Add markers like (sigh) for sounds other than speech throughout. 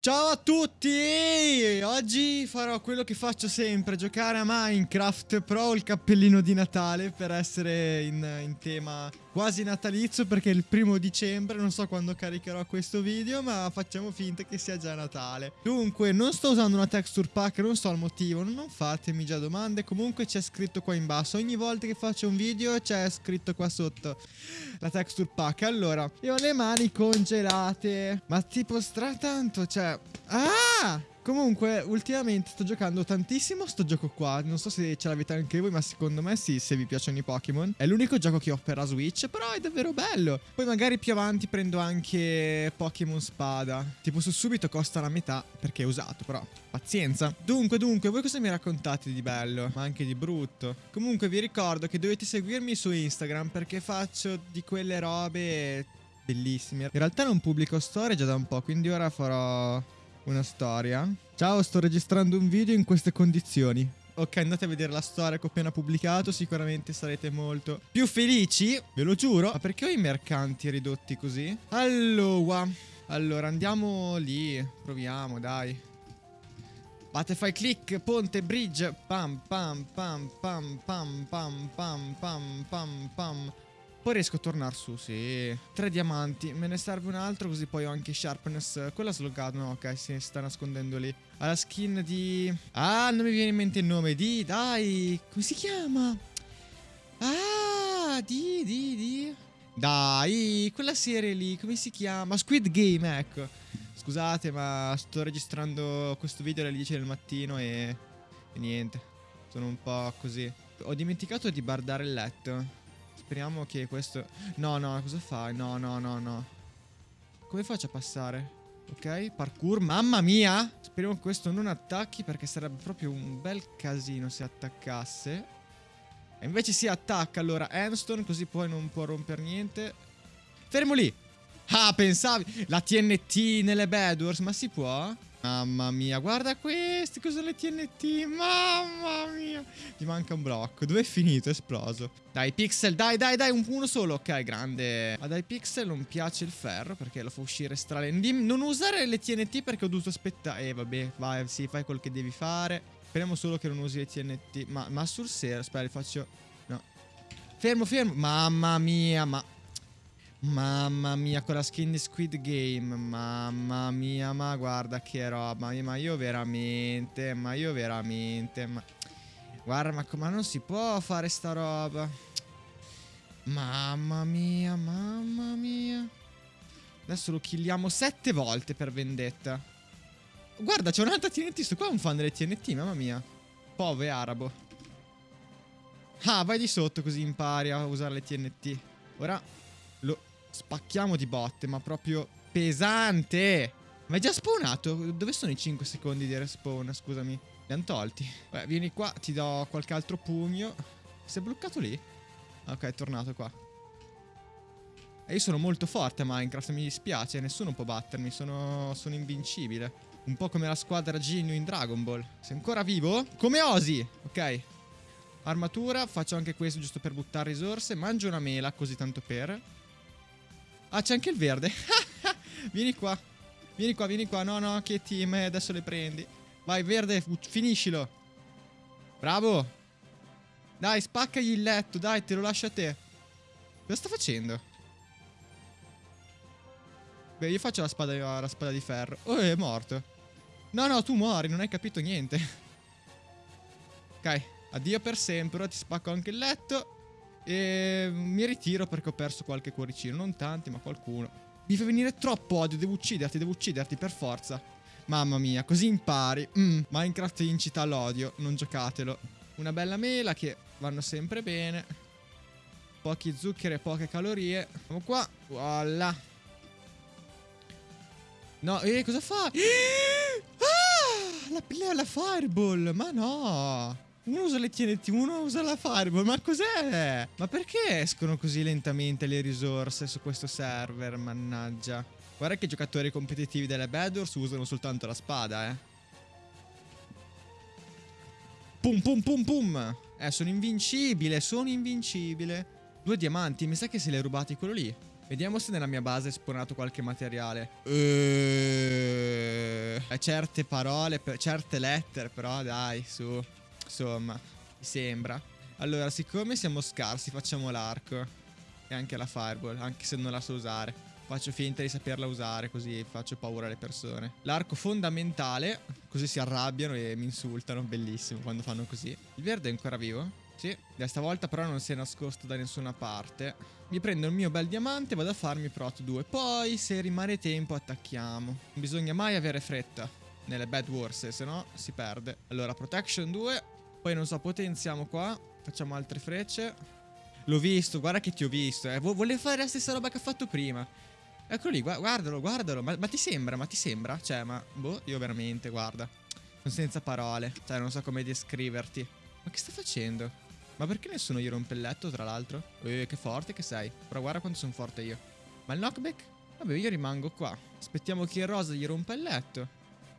Ciao a tutti! Oggi farò quello che faccio sempre, giocare a Minecraft, però ho il cappellino di Natale per essere in, in, tema quasi natalizio perché è il primo dicembre, non so quando caricherò questo video, ma facciamo finta che sia già Natale. Dunque, non sto usando una texture pack, non so il motivo, non fatemi già domande, comunque c'è scritto qua in basso, ogni volta che faccio un video c'è scritto qua sotto la texture pack. Allora, io ho le mani congelate, ma tipo stra tanto, cioè Ah! Comunque, ultimamente sto giocando tantissimo sto gioco qua. Non so se ce l'avete anche voi, ma secondo me sì, se vi piacciono i Pokémon. È l'unico gioco che ho per la Switch, però è davvero bello. Poi magari più avanti prendo anche Pokémon Spada. Tipo su subito costa la metà, perché è usato, però pazienza. Dunque, dunque, voi cosa mi raccontate di bello? Ma anche di brutto. Comunque vi ricordo che dovete seguirmi su Instagram, perché faccio di quelle robe bellissime. In realtà non pubblico storie già da un po', quindi ora farò una storia. Ciao, sto registrando un video in queste condizioni. Ok, andate a vedere la storia che ho appena pubblicato, sicuramente sarete molto più felici, ve lo giuro. Ma perché ho i mercanti ridotti così? Allora, allora andiamo lì, proviamo, dai. Fai click, ponte, bridge, pam pam pam pam pam pam pam pam pam pam poi riesco a tornare su, sì. Tre diamanti. Me ne serve un altro così poi ho anche sharpness. Quella slogata, no, ok, si sta nascondendo lì. Ha la skin di... Ah, non mi viene in mente il nome. Di, dai. Come si chiama? Ah, di, di, di. Dai, quella serie lì, come si chiama? Squid Game, ecco. Scusate, ma sto registrando questo video alle 10 del mattino e... e niente. Sono un po' così. Ho dimenticato di bardare il letto. Speriamo che questo... No, no, cosa fai? No, no, no, no. Come faccio a passare? Ok, parkour, mamma mia! Speriamo che questo non attacchi perché sarebbe proprio un bel casino se attaccasse. E invece si attacca allora Handstone così poi non può rompere niente. Fermo lì! Ah, pensavi? La TNT nelle Bedwars, ma si può? Mamma mia, guarda questi, cosa le TNT, mamma mia. Ti manca un blocco, dove è finito? È esploso. Dai, Pixel, dai, dai, dai, un, uno solo, ok, grande. Ma dai, Pixel non piace il ferro perché lo fa uscire stralendim. Non usare le TNT perché ho dovuto aspettare. Eh, vabbè, vai, sì, fai quel che devi fare. Speriamo solo che non usi le TNT. Ma, ma sul serio, aspetta, faccio... No. Fermo, fermo. Mamma mia, ma... Mamma mia, con la skin di Squid Game. Mamma mia, ma guarda che roba. Ma io veramente, ma io veramente. Ma... Guarda, ma come non si può fare sta roba? Mamma mia, mamma mia. Adesso lo killiamo sette volte per vendetta. Guarda, c'è un'altra TNT. Sto qua è un fan delle TNT, mamma mia. Pove arabo. Ah, vai di sotto così impari a usare le TNT. Ora lo spacchiamo di botte, ma proprio pesante. Ma è già spawnato? Dove sono i 5 secondi di respawn? Scusami. Li hanno tolti. Beh, vieni qua, ti do qualche altro pugno. Si è bloccato lì? Ok, è tornato qua. E io sono molto forte a Minecraft, mi dispiace, nessuno può battermi, sono, sono invincibile. Un po' come la squadra Genu in Dragon Ball. Sei ancora vivo? Come osi! Ok. Armatura, faccio anche questo giusto per buttare risorse. Mangio una mela, così tanto per. Ah, c'è anche il verde. (laughs) vieni qua. Vieni qua, vieni qua. No, no, che team. Eh, adesso le prendi. Vai, verde, finiscilo. Bravo. Dai, spaccagli il letto. Dai, te lo lascio a te. Cosa sta facendo? Beh, io faccio la spada, la spada di ferro. Oh, è morto. No, no, tu muori, non hai capito niente. (laughs) ok, addio per sempre. Ora ti spacco anche il letto. E mi ritiro perché ho perso qualche cuoricino. Non tanti, ma qualcuno. Mi fa venire troppo odio. Devo ucciderti, devo ucciderti per forza. Mamma mia, così impari. Mm, Minecraft incita all'odio. Non giocatelo. Una bella mela che vanno sempre bene. Pochi zuccheri e poche calorie. Andiamo qua. Voilà. No, eh, cosa fa? (gasps) Ah, la, la fireball. Ma no. Uno usa le TNT, uno usa la Fireball. Ma cos'è? Ma perché escono così lentamente le risorse su questo server? Mannaggia. Guarda che i giocatori competitivi delle Bedwars usano soltanto la spada, eh. Pum pum pum pum. Eh, sono invincibile, sono invincibile. Due diamanti, mi sa che se li hai rubati quello lì. Vediamo se nella mia base è spawnato qualche materiale. Uh, certe parole, certe lettere, però dai, su. Insomma, mi sembra. Allora, siccome siamo scarsi, facciamo l'arco. E anche la fireball, anche se non la so usare. Faccio finta di saperla usare, così faccio paura alle persone. L'arco fondamentale, così si arrabbiano e mi insultano. Bellissimo quando fanno così. Il verde è ancora vivo? Sì, da stavolta però non si è nascosto da nessuna parte. Mi prendo il mio bel diamante e vado a farmi prot 2. Poi, se rimane tempo, attacchiamo. Non bisogna mai avere fretta nelle bad wars, se no si perde. Allora, protection 2. Poi, non so, potenziamo qua. Facciamo altre frecce. L'ho visto, guarda che ti ho visto. Eh. Vuole fare la stessa roba che ha fatto prima. Eccolo lì, guardalo, guardalo. Ma, ma ti sembra, ma ti sembra? Cioè, ma, boh, io veramente, guarda. Sono senza parole. Cioè, non so come descriverti. Ma che sta facendo? Ma perché nessuno gli rompe il letto, tra l'altro? Eh, che forte che sei. Però guarda quanto sono forte io. Ma il knockback? Vabbè, io rimango qua. Aspettiamo che il rosa gli rompa il letto.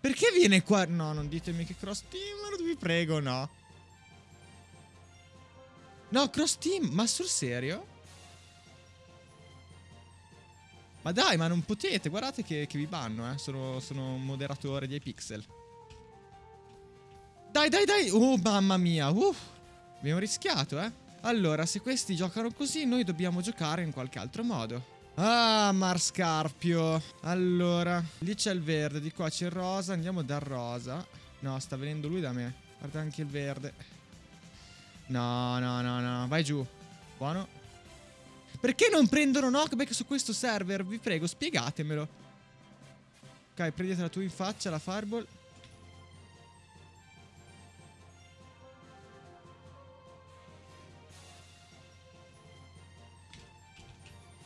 Perché viene qua? No, non ditemi che cross team, vi prego, no. No, cross team, ma sul serio? Ma dai, ma non potete, guardate che, che vi banno, eh. Sono, sono un moderatore dei pixel. Dai, dai, dai. Oh, mamma mia. Uff. Abbiamo rischiato, eh. Allora, se questi giocano così, noi dobbiamo giocare in qualche altro modo. Ah, Marscarpio. Allora, lì c'è il verde, di qua c'è il rosa. Andiamo dal rosa. No, sta venendo lui da me. Guarda anche il verde. No, no, no, no. Vai giù. Buono. Perché non prendono knockback su questo server? Vi prego, spiegatemelo. Ok, prendetela tu in faccia la fireball.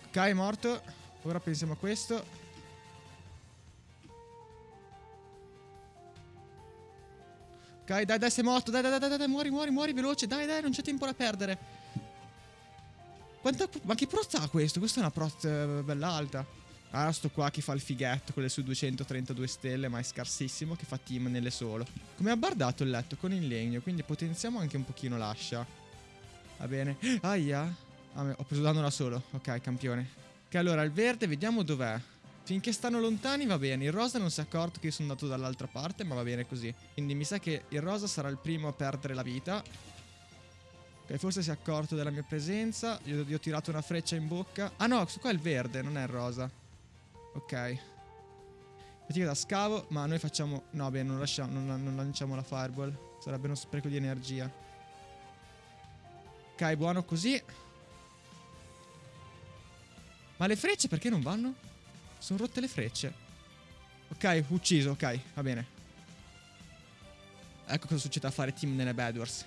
Ok, morto. Ora pensiamo a questo. Ok, dai, dai, sei morto. Dai, dai, dai, dai, dai, muori, muori, muori, veloce. Dai, dai, non c'è tempo da perdere. Quanta... Ma che prot ha questo? Questa è una prot eh, bella alta. Ah, sto qua che fa il fighetto con le sue 232 stelle, ma è scarsissimo, che fa team nelle solo. Come ha bardato il letto con il legno, quindi potenziamo anche un pochino l'ascia. Va bene. Aia. Ah, ho preso danno da solo. Ok, campione. Ok, allora il verde, vediamo dov'è. Finché stanno lontani va bene. Il rosa non si è accorto che io sono andato dall'altra parte, ma va bene così. Quindi mi sa che il rosa sarà il primo a perdere la vita. Ok, forse si è accorto della mia presenza. Io gli ho tirato una freccia in bocca. Ah no, questo qua è il verde, non è il rosa. Ok. Fatica da scavo, ma noi facciamo... No, beh, non, lasciamo, non, non lanciamo la fireball. Sarebbe uno spreco di energia. Ok, buono così. Ma le frecce perché non vanno? Sono rotte le frecce. Ok, ucciso, ok, va bene. Ecco cosa succede a fare team nelle Bedwars.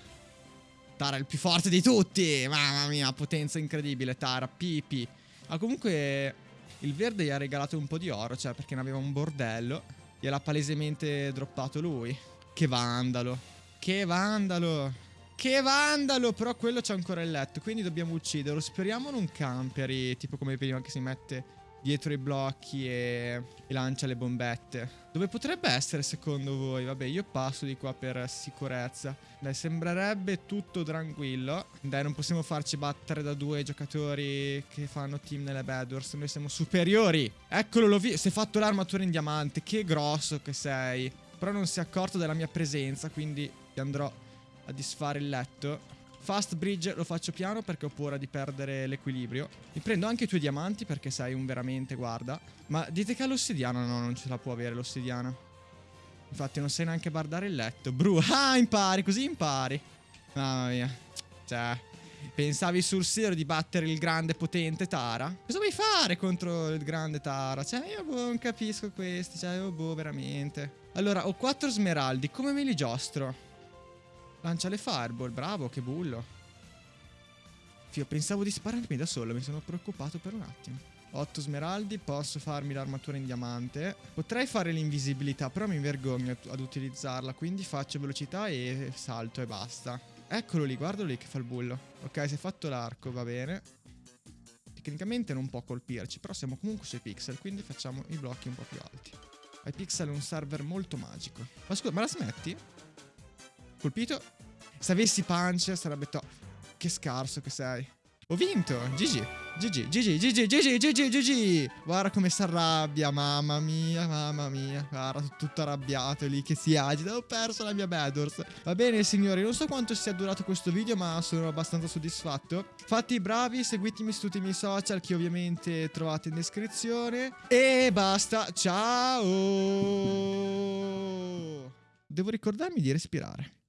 Tara è il più forte di tutti! Mamma mia, potenza incredibile, Tara, pipi. Ma comunque il verde gli ha regalato un po' di oro, cioè perché ne aveva un bordello. Gliel'ha palesemente droppato lui. Che vandalo. Che vandalo. Che vandalo! Però quello c'è ancora il letto, quindi dobbiamo ucciderlo. Speriamo non camperi, tipo come prima che si mette dietro i blocchi e, e, lancia le bombette. Dove potrebbe essere secondo voi? Vabbè, io passo di qua per sicurezza. Dai, sembrerebbe tutto tranquillo. Dai, non possiamo farci battere da due giocatori che fanno team nelle Bedwars. Noi siamo superiori. Eccolo, l'ho visto. Si è fatto l'armatura in diamante. Che grosso che sei. Però non si è accorto della mia presenza, quindi andrò a disfare il letto. Fast bridge lo faccio piano perché ho paura di perdere l'equilibrio. Mi prendo anche i tuoi diamanti perché sei un veramente, guarda. Ma dite che ha l'ossidiana? No, non ce la può avere l'ossidiana. Infatti non sai neanche bardare il letto. Bru, (laughs) ah, impari, così impari. Mamma mia. Cioè, pensavi sul serio di battere il grande potente Tara? Cosa vuoi fare contro il grande Tara? Cioè, io boh, non capisco questi. Cioè, io boh, veramente. Allora, ho quattro smeraldi. Come me li giostro? Lancia le fireball, bravo, che bullo. Fio, pensavo di spararmi da solo, mi sono preoccupato per un attimo. 8 smeraldi, posso farmi l'armatura in diamante. Potrei fare l'invisibilità, però mi vergogno ad utilizzarla, quindi faccio velocità e salto e basta. Eccolo lì, guardalo lì che fa il bullo. Ok, si è fatto l'arco, va bene. Tecnicamente non può colpirci, però siamo comunque sui pixel, quindi facciamo i blocchi un po' più alti. iPixel è un server molto magico. Ma scusa, ma la smetti? Colpito. Se avessi punch sarebbe top. Che scarso che sei. Ho vinto, GG. GG, GG, GG, GG, GG, GG. Guarda come si arrabbia, mamma mia, mamma mia. Guarda, tutto arrabbiato lì che si agita. Ho perso la mia Bedwars. Va bene, signori, non so quanto sia durato questo video, ma sono abbastanza soddisfatto. Fatti bravi, seguitemi su tutti i miei social che ovviamente trovate in descrizione. E basta, ciao! Devo ricordarmi di respirare.